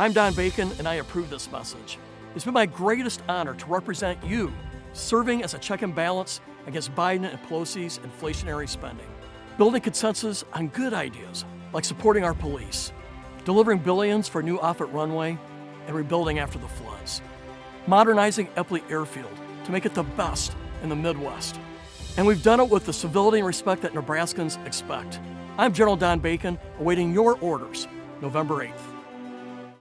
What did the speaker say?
I'm Don Bacon, and I approve this message. It's been my greatest honor to represent you, serving as a check and balance against Biden and Pelosi's inflationary spending, building consensus on good ideas like supporting our police, delivering billions for a new Offutt runway, and rebuilding after the floods, modernizing Eppley Airfield to make it the best in the Midwest. And we've done it with the civility and respect that Nebraskans expect. I'm General Don Bacon, awaiting your orders November 8th.